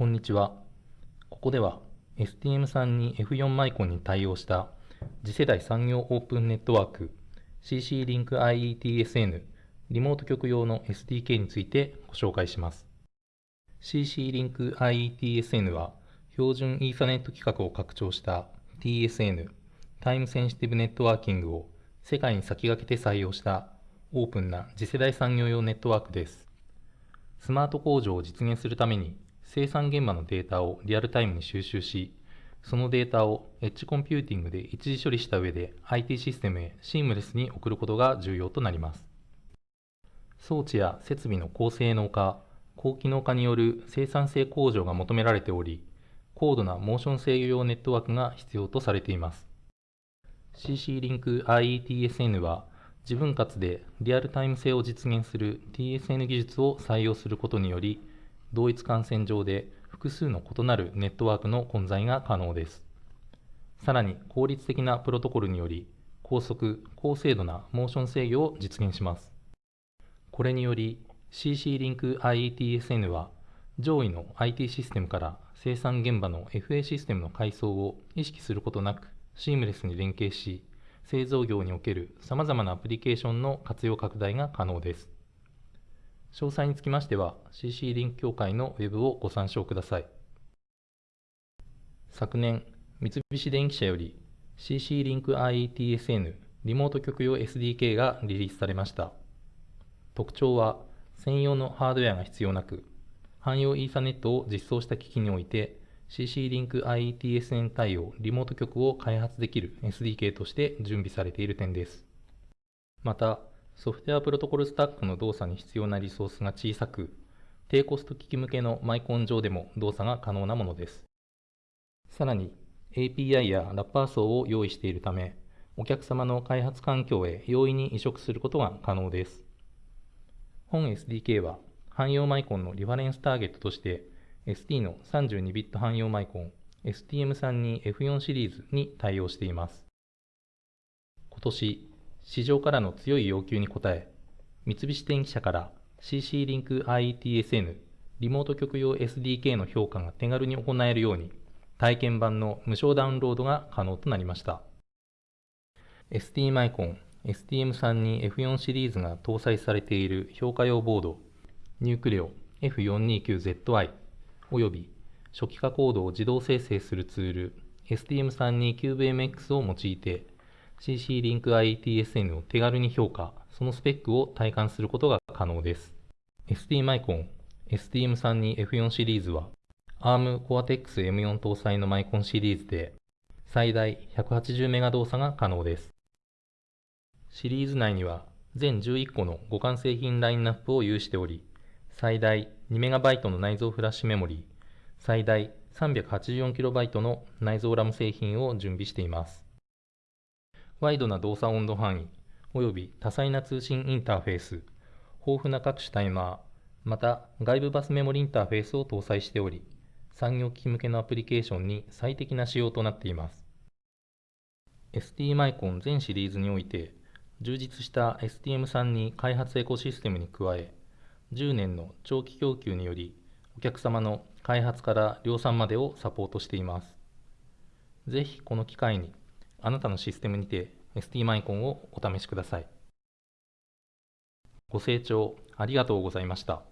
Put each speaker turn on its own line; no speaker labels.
こんにちは。ここでは STM32F4 マイコンに対応した次世代産業オープンネットワーク CC リンク IETSN リモート局用の SDK についてご紹介します。CC リンク IETSN は標準イーサネット規格を拡張した TSN Time Sensitive Networking を世界に先駆けて採用したオープンな次世代産業用ネットワークです。スマート工場を実現するために生産現場のデータをリアルタイムに収集し、そのデータをエッジコンピューティングで一次処理した上で IT システムへシームレスに送ることが重要となります。装置や設備の高性能化、高機能化による生産性向上が求められており、高度なモーション制御用ネットワークが必要とされています。 CC-Link IE TSN は自分たちでリアルタイム性を実現する TSN 技術を採用することにより、同一感染上で複数の異なるネットワークの混在が可能です。さらに効率的なプロトコルにより高速、高精度なモーション制御を実現します。これにより CC リンク IETSN は上位の IT システムから生産現場の FA システムの階層を意識することなくシームレスに連携し製造業における様々なアプリケーションの活用拡大が可能です。詳細につきましては CC リンク協会のウェブをご参照ください。昨年、三菱電機社より CC リンク IETSN リモート局用 SDK がリリースされました。特徴は専用のハードウェアが必要なく、汎用イーサネットを実装した機器において CC リンク IETSN 対応リモート局を開発できる SDK として準備されている点です。また、ソフトウェアプロトコルスタックの動作に必要なリソースが小さく、低コスト機器向けのマイコン上でも動作が可能なものです。さらに、API やラッパー層を用意しているため、お客様の開発環境へ容易に移植することが可能です。本 SDK は、汎用マイコンのリファレンスターゲットとして、ST の 32bit 汎用マイコン STM32F4 シリーズに対応しています。今年、市場からの強い要求に応え、三菱電機社から CC リンク IETSN リモート局用 SDK の評価が手軽に行えるように、体験版の無償ダウンロードが可能となりました。ST マイコン STM32F4 シリーズが搭載されている評価用ボード、ニュークレオ F429ZI および初期化コードを自動生成するツール STM32CubeMX を用いて CC リンク ITSN を手軽に評価、そのスペックを体感することが可能です。ST マイコン STM32F4 シリーズは ARM Cortex M4 搭載のマイコンシリーズで最大180メガ動作が可能です。シリーズ内には全11個の互換製品ラインナップを有しており、最大 2MB の内蔵フラッシュメモリー、最大 384KB の内蔵ラム製品を準備しています。ワイドな動作温度範囲、および多彩な通信インターフェース、豊富な各種タイマー、また外部バスメモリインターフェースを搭載しており、産業機器向けのアプリケーションに最適な仕様となっています。ST マイコン全シリーズにおいて、充実した STM32 開発エコシステムに加え、10年の長期供給により、お客様の開発から量産までをサポートしています。ぜひこの機会にあなたのシステムにて ST マイコンをお試しください。ご清聴ありがとうございました。